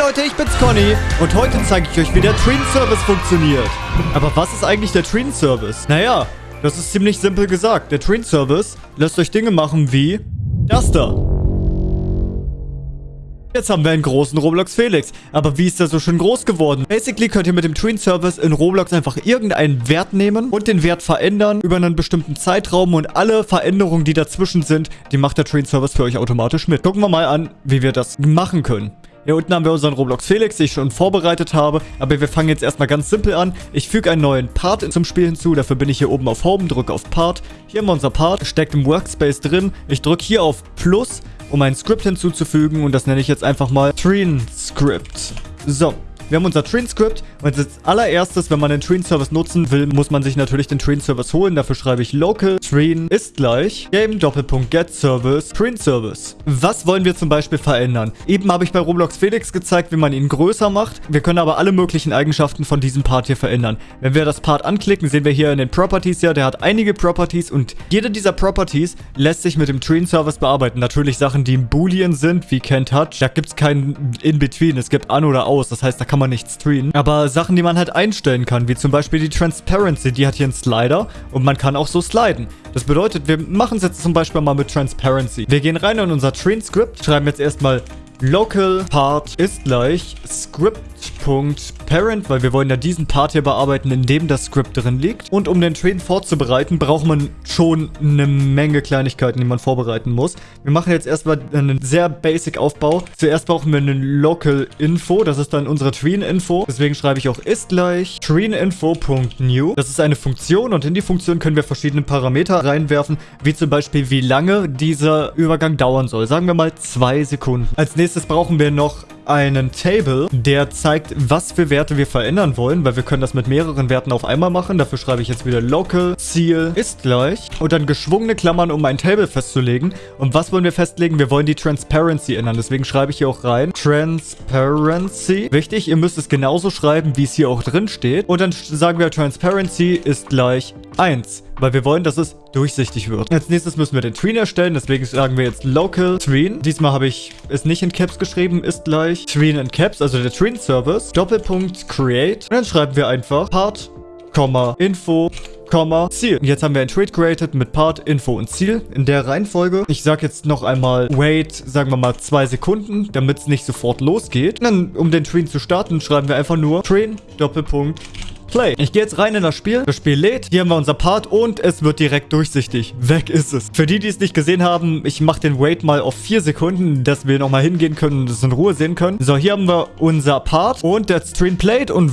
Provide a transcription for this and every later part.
Leute, ich bin's Conny und heute zeige ich euch, wie der Train-Service funktioniert. Aber was ist eigentlich der Train-Service? Naja, das ist ziemlich simpel gesagt. Der Train-Service lässt euch Dinge machen wie das da. Jetzt haben wir einen großen Roblox Felix. Aber wie ist der so schön groß geworden? Basically könnt ihr mit dem Tween Service in Roblox einfach irgendeinen Wert nehmen und den Wert verändern über einen bestimmten Zeitraum und alle Veränderungen, die dazwischen sind, die macht der Tween Service für euch automatisch mit. Gucken wir mal an, wie wir das machen können. Hier unten haben wir unseren Roblox Felix, den ich schon vorbereitet habe. Aber wir fangen jetzt erstmal ganz simpel an. Ich füge einen neuen Part zum Spiel hinzu. Dafür bin ich hier oben auf Home, drücke auf Part. Hier haben wir unser Part, steckt im Workspace drin. Ich drücke hier auf Plus, um ein Script hinzuzufügen. Und das nenne ich jetzt einfach mal Treen Script. So, wir haben unser Train-Script und als allererstes, wenn man den Train-Service nutzen will, muss man sich natürlich den Train-Service holen. Dafür schreibe ich local train ist gleich game Doppelpunkt get service Train-Service. Was wollen wir zum Beispiel verändern? Eben habe ich bei Roblox Felix gezeigt, wie man ihn größer macht. Wir können aber alle möglichen Eigenschaften von diesem Part hier verändern. Wenn wir das Part anklicken, sehen wir hier in den Properties ja, der hat einige Properties und jede dieser Properties lässt sich mit dem Train-Service bearbeiten. Natürlich Sachen, die im Boolean sind, wie can touch. Da gibt es kein In-Between. Es gibt an oder aus. Das heißt, da kann man nicht streamen. Aber Sachen, die man halt einstellen kann, wie zum Beispiel die Transparency, die hat hier einen Slider und man kann auch so sliden. Das bedeutet, wir machen es jetzt zum Beispiel mal mit Transparency. Wir gehen rein in unser Train-Script, schreiben jetzt erstmal local part ist gleich script.parent, weil wir wollen ja diesen Part hier bearbeiten, in dem das Script drin liegt. Und um den Train vorzubereiten, braucht man schon eine Menge Kleinigkeiten, die man vorbereiten muss. Wir machen jetzt erstmal einen sehr basic Aufbau. Zuerst brauchen wir einen local info, das ist dann unsere Train Info. Deswegen schreibe ich auch ist gleich traininfo.new. Das ist eine Funktion und in die Funktion können wir verschiedene Parameter reinwerfen, wie zum Beispiel wie lange dieser Übergang dauern soll. Sagen wir mal zwei Sekunden. Als nächstes brauchen wir noch einen Table, der zeigt, was für Werte wir verändern wollen, weil wir können das mit mehreren Werten auf einmal machen. Dafür schreibe ich jetzt wieder local Ziel ist gleich und dann geschwungene Klammern, um ein Table festzulegen. Und was wollen wir festlegen? Wir wollen die Transparency ändern. Deswegen schreibe ich hier auch rein Transparency. Wichtig, ihr müsst es genauso schreiben, wie es hier auch drin steht. Und dann sagen wir Transparency ist gleich 1 weil wir wollen, dass es durchsichtig wird. Als nächstes müssen wir den Tween erstellen, deswegen sagen wir jetzt Local Tween. Diesmal habe ich es nicht in Caps geschrieben, ist gleich Tween in Caps, also der Tween Service. Doppelpunkt Create. Und dann schreiben wir einfach Part, Info, Ziel. Und jetzt haben wir ein Trade created mit Part, Info und Ziel in der Reihenfolge. Ich sage jetzt noch einmal wait, sagen wir mal zwei Sekunden, damit es nicht sofort losgeht. Und dann, um den Train zu starten, schreiben wir einfach nur Train, Doppelpunkt, Play. Ich gehe jetzt rein in das Spiel. Das Spiel lädt. Hier haben wir unser Part und es wird direkt durchsichtig. Weg ist es. Für die, die es nicht gesehen haben, ich mache den Wait mal auf 4 Sekunden, dass wir nochmal hingehen können und es in Ruhe sehen können. So, hier haben wir unser Part und der Stream played und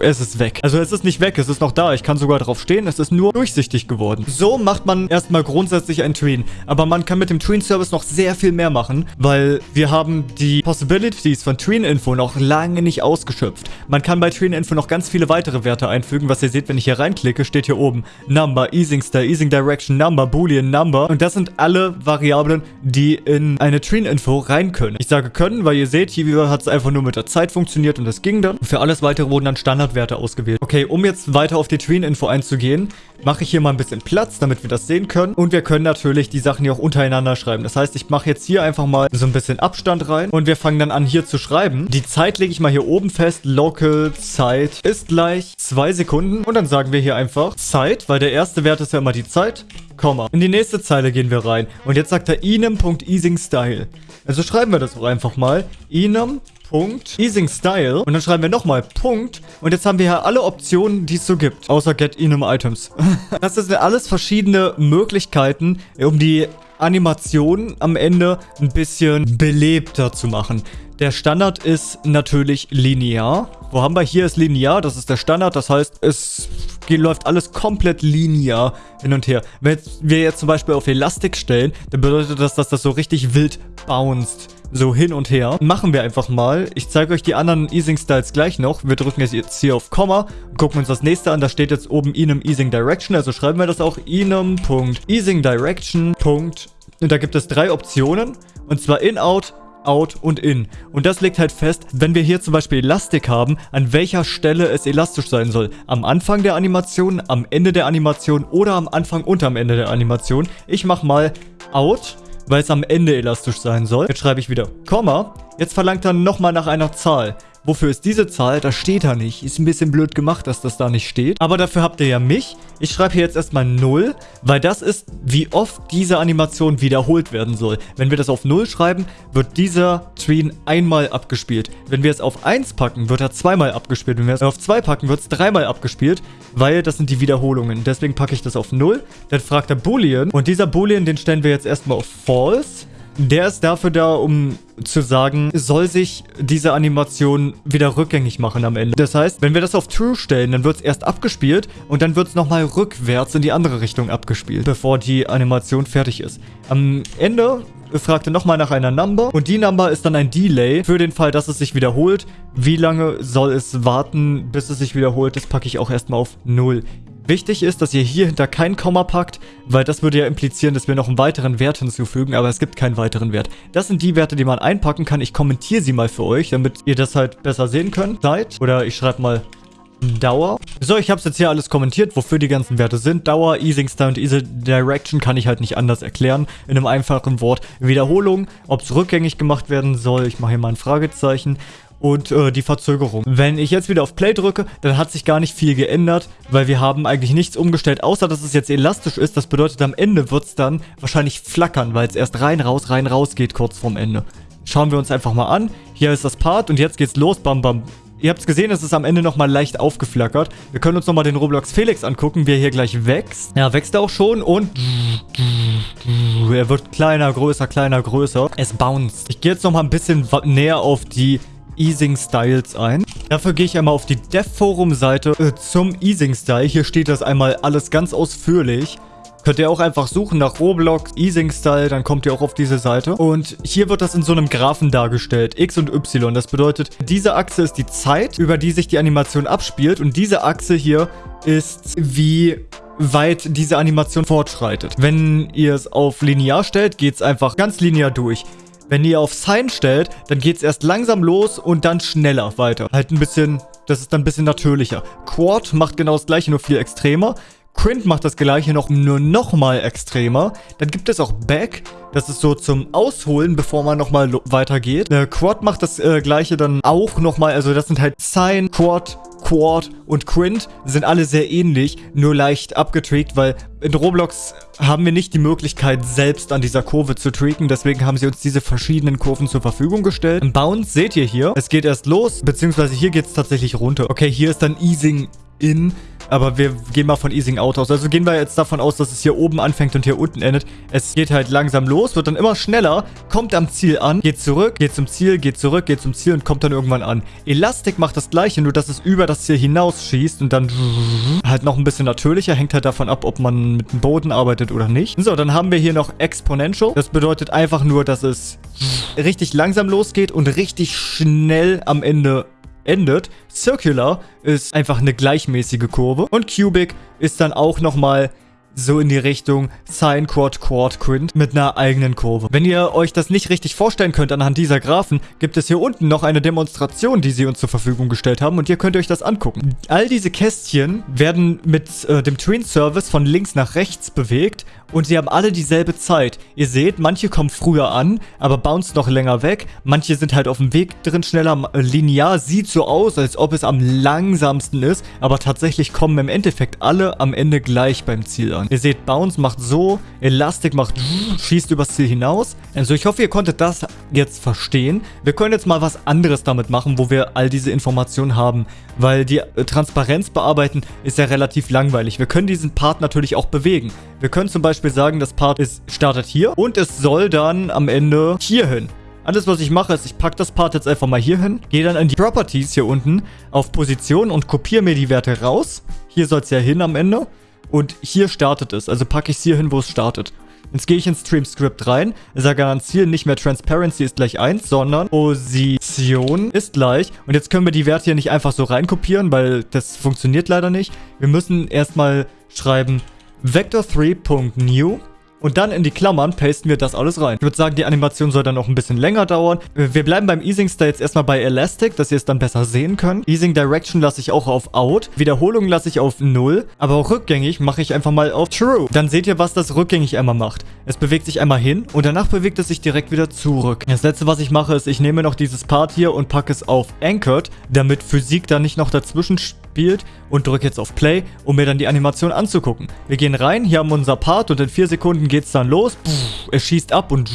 es ist weg. Also es ist nicht weg, es ist noch da. Ich kann sogar drauf stehen. Es ist nur durchsichtig geworden. So macht man erstmal grundsätzlich ein Tween. Aber man kann mit dem Tween-Service noch sehr viel mehr machen, weil wir haben die Possibilities von Tween-Info noch lange nicht ausgeschöpft. Man kann bei Tween-Info noch ganz viele weitere Werte Werte einfügen. Was ihr seht, wenn ich hier reinklicke, steht hier oben Number, Easing Style, Easing Direction, Number, Boolean, Number. Und das sind alle Variablen, die in eine Train-Info rein können. Ich sage können, weil ihr seht, hier hat es einfach nur mit der Zeit funktioniert und das ging dann. Für alles weitere wurden dann Standardwerte ausgewählt. Okay, um jetzt weiter auf die Train-Info einzugehen, mache ich hier mal ein bisschen Platz, damit wir das sehen können. Und wir können natürlich die Sachen hier auch untereinander schreiben. Das heißt, ich mache jetzt hier einfach mal so ein bisschen Abstand rein und wir fangen dann an hier zu schreiben. Die Zeit lege ich mal hier oben fest. Local Zeit ist gleich zwei Sekunden. Und dann sagen wir hier einfach Zeit, weil der erste Wert ist ja immer die Zeit. Komma. In die nächste Zeile gehen wir rein. Und jetzt sagt er inem.easingstyle. Also schreiben wir das auch einfach mal. inem Punkt, Easing Style und dann schreiben wir nochmal Punkt und jetzt haben wir hier alle Optionen, die es so gibt, außer Get Enum Items. das sind alles verschiedene Möglichkeiten, um die Animation am Ende ein bisschen belebter zu machen. Der Standard ist natürlich linear. Wo haben wir hier ist linear, das ist der Standard, das heißt, es läuft alles komplett linear hin und her. Wenn wir jetzt zum Beispiel auf Elastik stellen, dann bedeutet das, dass das so richtig wild bounced. So hin und her. Machen wir einfach mal. Ich zeige euch die anderen Easing Styles gleich noch. Wir drücken jetzt hier auf Komma, gucken uns das nächste an. Da steht jetzt oben Enum Easing Direction. Also schreiben wir das auch Enum.Easing Direction. Und da gibt es drei Optionen. Und zwar In, Out, Out und In. Und das legt halt fest, wenn wir hier zum Beispiel Elastik haben, an welcher Stelle es elastisch sein soll. Am Anfang der Animation, am Ende der Animation oder am Anfang und am Ende der Animation. Ich mache mal Out weil es am Ende elastisch sein soll. Jetzt schreibe ich wieder Komma. Jetzt verlangt er nochmal nach einer Zahl. Wofür ist diese Zahl? Das steht da nicht. Ist ein bisschen blöd gemacht, dass das da nicht steht. Aber dafür habt ihr ja mich. Ich schreibe hier jetzt erstmal 0, weil das ist, wie oft diese Animation wiederholt werden soll. Wenn wir das auf 0 schreiben, wird dieser Treen einmal abgespielt. Wenn wir es auf 1 packen, wird er zweimal abgespielt. Wenn wir es auf 2 packen, wird es dreimal abgespielt, weil das sind die Wiederholungen. Deswegen packe ich das auf 0. Dann fragt er Boolean und dieser Boolean, den stellen wir jetzt erstmal auf False. Der ist dafür da, um zu sagen, soll sich diese Animation wieder rückgängig machen am Ende. Das heißt, wenn wir das auf True stellen, dann wird es erst abgespielt und dann wird es nochmal rückwärts in die andere Richtung abgespielt, bevor die Animation fertig ist. Am Ende fragt er nochmal nach einer Number und die Number ist dann ein Delay für den Fall, dass es sich wiederholt. Wie lange soll es warten, bis es sich wiederholt? Das packe ich auch erstmal auf 0. Wichtig ist, dass ihr hier hinter kein Komma packt, weil das würde ja implizieren, dass wir noch einen weiteren Wert hinzufügen, aber es gibt keinen weiteren Wert. Das sind die Werte, die man einpacken kann. Ich kommentiere sie mal für euch, damit ihr das halt besser sehen könnt. Zeit oder ich schreibe mal Dauer. So, ich habe es jetzt hier alles kommentiert, wofür die ganzen Werte sind. Dauer, Easing Style und Easy Direction kann ich halt nicht anders erklären. In einem einfachen Wort. Wiederholung, ob es rückgängig gemacht werden soll. Ich mache hier mal ein Fragezeichen und äh, die Verzögerung. Wenn ich jetzt wieder auf Play drücke, dann hat sich gar nicht viel geändert, weil wir haben eigentlich nichts umgestellt, außer dass es jetzt elastisch ist. Das bedeutet, am Ende wird es dann wahrscheinlich flackern, weil es erst rein, raus, rein, raus geht kurz vorm Ende. Schauen wir uns einfach mal an. Hier ist das Part und jetzt geht's los. Bam, bam. Ihr habt es gesehen, es ist am Ende nochmal leicht aufgeflackert. Wir können uns nochmal den Roblox Felix angucken, wie er hier gleich wächst. Ja, wächst er auch schon und... Er wird kleiner, größer, kleiner, größer. Es bounced. Ich gehe jetzt nochmal ein bisschen näher auf die Easing Styles ein. Dafür gehe ich einmal auf die Dev Forum Seite äh, zum Easing Style. Hier steht das einmal alles ganz ausführlich. Könnt ihr auch einfach suchen nach Roblox, Easing Style, dann kommt ihr auch auf diese Seite. Und hier wird das in so einem Graphen dargestellt, X und Y. Das bedeutet, diese Achse ist die Zeit, über die sich die Animation abspielt. Und diese Achse hier ist, wie weit diese Animation fortschreitet. Wenn ihr es auf linear stellt, geht es einfach ganz linear durch. Wenn ihr auf Sign stellt, dann geht es erst langsam los und dann schneller weiter. Halt ein bisschen, das ist dann ein bisschen natürlicher. Quad macht genau das gleiche, nur viel extremer. Quint macht das gleiche noch nur nochmal extremer. Dann gibt es auch Back. Das ist so zum Ausholen, bevor man nochmal weitergeht. Äh, Quad macht das äh, gleiche dann auch nochmal. Also das sind halt Sign, Quad, Quad und Quint sind alle sehr ähnlich, nur leicht abgetweakt, weil in Roblox haben wir nicht die Möglichkeit, selbst an dieser Kurve zu tweaken. Deswegen haben sie uns diese verschiedenen Kurven zur Verfügung gestellt. Im Bounce seht ihr hier, es geht erst los, beziehungsweise hier geht es tatsächlich runter. Okay, hier ist dann Easing in aber wir gehen mal von Easing Out aus. Also gehen wir jetzt davon aus, dass es hier oben anfängt und hier unten endet. Es geht halt langsam los, wird dann immer schneller, kommt am Ziel an, geht zurück, geht zum Ziel, geht zurück, geht zum Ziel und kommt dann irgendwann an. Elastic macht das gleiche, nur dass es über das Ziel hinausschießt und dann halt noch ein bisschen natürlicher. Hängt halt davon ab, ob man mit dem Boden arbeitet oder nicht. So, dann haben wir hier noch Exponential. Das bedeutet einfach nur, dass es richtig langsam losgeht und richtig schnell am Ende endet. Circular ist einfach eine gleichmäßige Kurve. Und Cubic ist dann auch nochmal so in die Richtung Sine Quad Quad Quint mit einer eigenen Kurve. Wenn ihr euch das nicht richtig vorstellen könnt anhand dieser Graphen, gibt es hier unten noch eine Demonstration, die sie uns zur Verfügung gestellt haben und ihr könnt euch das angucken. All diese Kästchen werden mit äh, dem Twin Service von links nach rechts bewegt und sie haben alle dieselbe Zeit. Ihr seht, manche kommen früher an, aber bounce noch länger weg. Manche sind halt auf dem Weg drin schneller. Linear sieht so aus, als ob es am langsamsten ist, aber tatsächlich kommen im Endeffekt alle am Ende gleich beim Ziel an. Ihr seht, Bounce macht so, Elastic macht schießt übers Ziel hinaus. Also ich hoffe, ihr konntet das jetzt verstehen. Wir können jetzt mal was anderes damit machen, wo wir all diese Informationen haben, weil die äh, Transparenz bearbeiten ist ja relativ langweilig. Wir können diesen Part natürlich auch bewegen. Wir können zum Beispiel sagen, das Part ist, startet hier und es soll dann am Ende hier hin. Alles, was ich mache, ist, ich packe das Part jetzt einfach mal hier hin, gehe dann in die Properties hier unten auf Position und kopiere mir die Werte raus. Hier soll es ja hin am Ende. Und hier startet es. Also packe ich es hier hin, wo es startet. Jetzt gehe ich ins Stream Script rein, sage an Ziel nicht mehr Transparency ist gleich 1, sondern Position ist gleich. Und jetzt können wir die Werte hier nicht einfach so reinkopieren, weil das funktioniert leider nicht. Wir müssen erstmal schreiben Vector3.new und dann in die Klammern pasten wir das alles rein. Ich würde sagen, die Animation soll dann noch ein bisschen länger dauern. Wir bleiben beim Easing Style jetzt erstmal bei Elastic, dass ihr es dann besser sehen könnt. Easing Direction lasse ich auch auf Out. Wiederholung lasse ich auf 0. Aber auch rückgängig mache ich einfach mal auf True. Dann seht ihr, was das rückgängig einmal macht. Es bewegt sich einmal hin und danach bewegt es sich direkt wieder zurück. Das letzte, was ich mache, ist, ich nehme noch dieses Part hier und packe es auf Anchored, damit Physik da nicht noch dazwischen spielt und drücke jetzt auf Play, um mir dann die Animation anzugucken. Wir gehen rein, hier haben wir unser Part und in 4 Sekunden geht es dann los. Es schießt ab und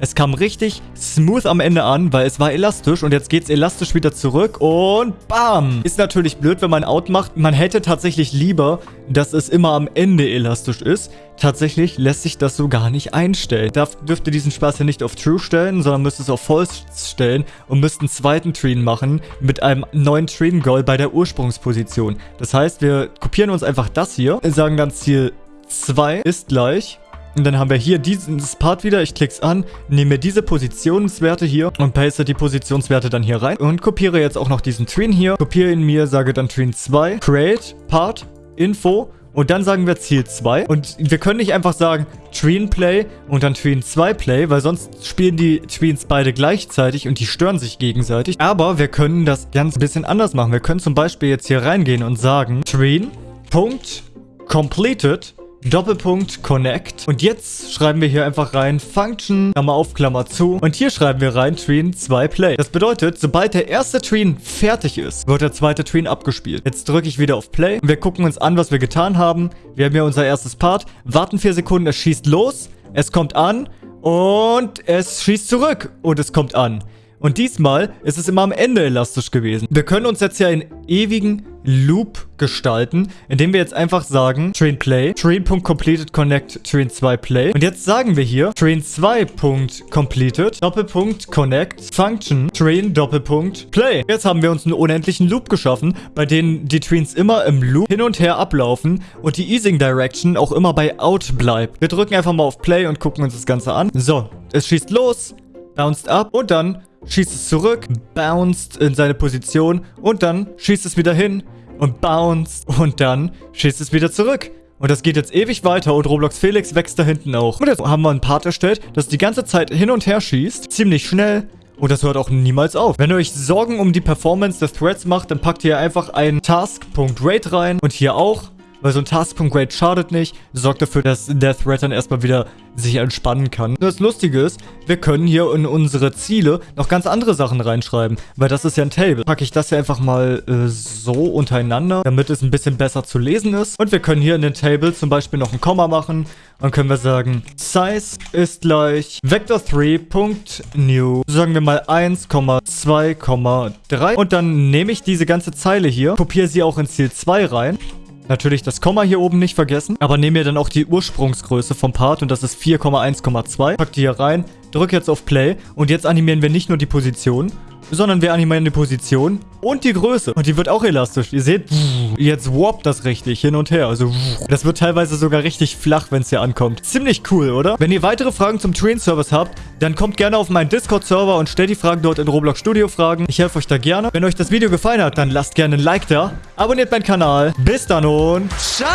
es kam richtig smooth am Ende an, weil es war elastisch und jetzt geht es elastisch wieder zurück und bam! Ist natürlich blöd, wenn man Out macht. Man hätte tatsächlich lieber, dass es immer am Ende elastisch ist. Tatsächlich lässt sich das so gar nicht einstellen. Da dürft ihr diesen Spaß hier nicht auf True stellen, sondern müsst es auf False stellen und müsst einen zweiten Treen machen mit einem neuen Treen Goal bei der Ursprungsposition. Das heißt, wir kopieren uns einfach das hier, sagen dann Ziel 2 ist gleich und dann haben wir hier dieses Part wieder. Ich klicke es an, nehme diese Positionswerte hier und paste die Positionswerte dann hier rein. Und kopiere jetzt auch noch diesen Treen hier. Kopiere ihn mir, sage dann Treen 2, Create, Part, Info. Und dann sagen wir Ziel 2. Und wir können nicht einfach sagen Tween Play und dann Tween 2 Play, weil sonst spielen die Tweens beide gleichzeitig und die stören sich gegenseitig. Aber wir können das ganz ein bisschen anders machen. Wir können zum Beispiel jetzt hier reingehen und sagen Tween, Punkt, Completed Doppelpunkt Connect. Und jetzt schreiben wir hier einfach rein Function, Klammer auf, Klammer zu. Und hier schreiben wir rein Treen 2 Play. Das bedeutet, sobald der erste Treen fertig ist, wird der zweite Treen abgespielt. Jetzt drücke ich wieder auf Play und wir gucken uns an, was wir getan haben. Wir haben hier unser erstes Part, warten 4 Sekunden, es schießt los, es kommt an und es schießt zurück und es kommt an. Und diesmal ist es immer am Ende elastisch gewesen. Wir können uns jetzt hier einen ewigen Loop gestalten, indem wir jetzt einfach sagen, Train Play, Train.completed connect Train 2 Play. Und jetzt sagen wir hier, Train 2.completed, Doppelpunkt connect, Function, Train Doppelpunkt Play. Jetzt haben wir uns einen unendlichen Loop geschaffen, bei dem die Trains immer im Loop hin und her ablaufen und die Easing Direction auch immer bei Out bleibt. Wir drücken einfach mal auf Play und gucken uns das Ganze an. So, es schießt los, bounced ab und dann schießt es zurück, bounced in seine Position und dann schießt es wieder hin und bounced und dann schießt es wieder zurück. Und das geht jetzt ewig weiter und Roblox Felix wächst da hinten auch. Und jetzt haben wir einen Part erstellt, das die ganze Zeit hin und her schießt, ziemlich schnell. Und das hört auch niemals auf. Wenn ihr euch Sorgen um die Performance des Threads macht, dann packt ihr einfach einen Task.rate rein und hier auch weil so ein Task.Grade schadet nicht, sorgt dafür, dass der Thread dann erstmal wieder sich entspannen kann. Das Lustige ist, wir können hier in unsere Ziele noch ganz andere Sachen reinschreiben, weil das ist ja ein Table. Packe ich das hier einfach mal äh, so untereinander, damit es ein bisschen besser zu lesen ist. Und wir können hier in den Table zum Beispiel noch ein Komma machen. Dann können wir sagen, Size ist gleich Vector3.new. Sagen wir mal 1,2,3. Und dann nehme ich diese ganze Zeile hier, kopiere sie auch in Ziel 2 rein Natürlich das Komma hier oben nicht vergessen. Aber nehme mir dann auch die Ursprungsgröße vom Part und das ist 4,1,2. Pack die hier rein, drücke jetzt auf Play und jetzt animieren wir nicht nur die Position, sondern wir animieren die Position und die Größe. Und die wird auch elastisch. Ihr seht, jetzt warpt das richtig hin und her. Also, das wird teilweise sogar richtig flach, wenn es hier ankommt. Ziemlich cool, oder? Wenn ihr weitere Fragen zum Train-Service habt, dann kommt gerne auf meinen Discord-Server und stellt die Fragen dort in Roblox Studio Fragen. Ich helfe euch da gerne. Wenn euch das Video gefallen hat, dann lasst gerne ein Like da. Abonniert meinen Kanal. Bis dann und ciao!